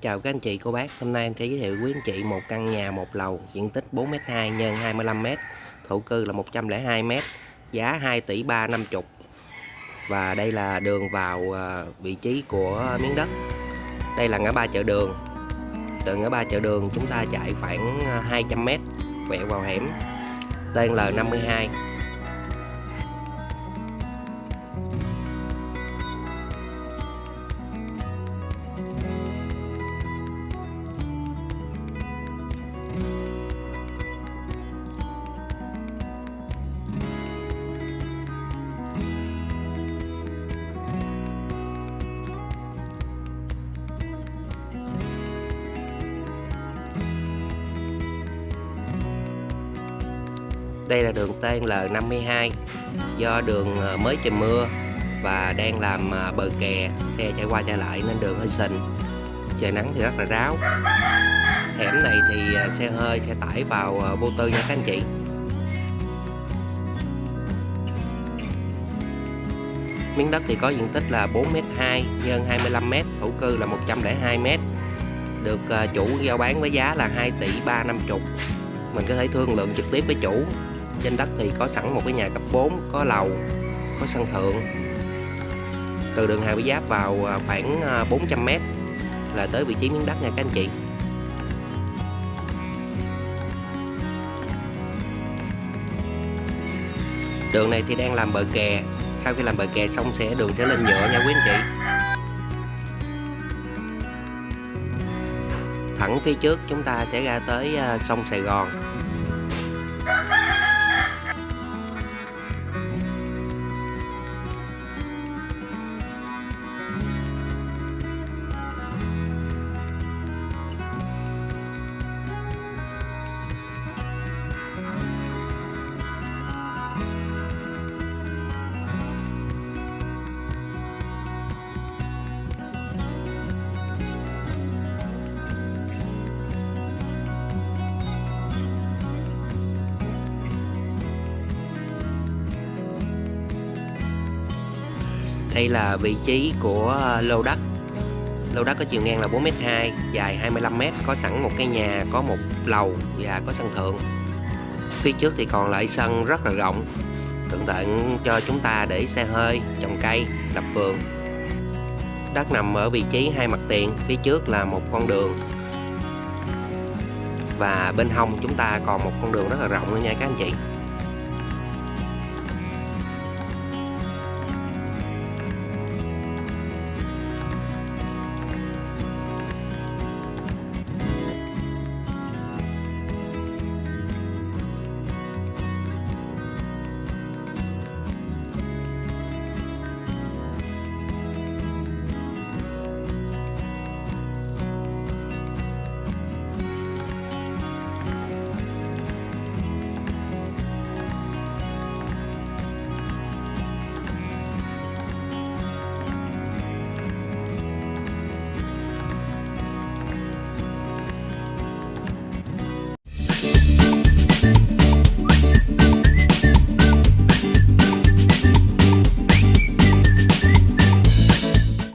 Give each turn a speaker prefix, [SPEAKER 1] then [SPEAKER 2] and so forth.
[SPEAKER 1] Chào các anh chị cô bác, hôm nay em sẽ giới thiệu quý anh chị một căn nhà một lầu diện tích 4m2 x 25m, thổ cư là 102m, giá 2 tỷ 350. Và đây là đường vào à, vị trí của miếng đất. Đây là ngã ba chợ đường. Từ ngã ba chợ đường chúng ta chạy khoảng à, 200m quẹo vào hẻm tên L52 Đây là đường tên L52 Do đường ờ, mới trời mưa Và đang làm ờ, bờ kè Xe chạy qua chạy lại nên đường hơi sình. Trời nắng thì rất là ráo. Hẻm này thì ờ, xe hơi, xe tải vào vô tư nha các anh chị. Miếng đất thì có diện tích là 4m2 nhân 25m, thổ cư là 102m Được chủ giao bán với giá là 2 tỷ 350 Mình có thể thương lượng trực tiếp với chủ trên đất thì có sẵn một cái nhà cấp 4 có lầu, có sân thượng. Từ đường Hà Bị Giáp vào à, khoảng à, 400m là tới vị trí miếng đất nha các anh chị. Đường này thì đang làm bờ kè. Sau khi làm bờ kè xong sẽ, đường sẽ lên nhựa nha quý anh chị. Thẳng phía trước chúng ta sẽ ra tới à, sông Sài Gòn. Đây là vị trí của ờ, lô đất. Lô đất có chiều ngang là 4m2 Dài 25m Có sẵn một cái nhà, Có một lầu Và có sân thượng. Phía trước thì còn lại sân rất là rộng Tượng tận cho chúng ta để xe hơi, Trồng cây, Lập vườn. Đất nằm ở vị trí hai mặt tiền, Phía trước là một con đường. Và bên hông chúng ta còn một con đường rất là rộng nữa nha các anh chị.